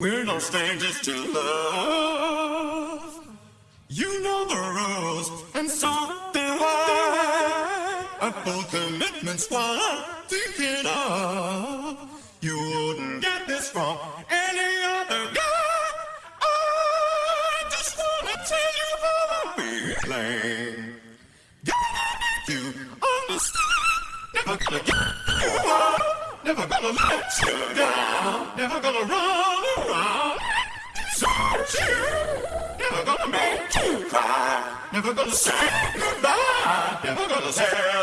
We're no strangers to love. You know the rules, and so do I. A full commitment's what I'm thinking of. You wouldn't get this from any other guy. I just wanna tell you how I'm feeling. Gotta make you understand. Never gonna give you up. Never gonna let you down. Never gonna run around. Desert you. Never gonna make you cry. Never gonna say goodbye. Never gonna tell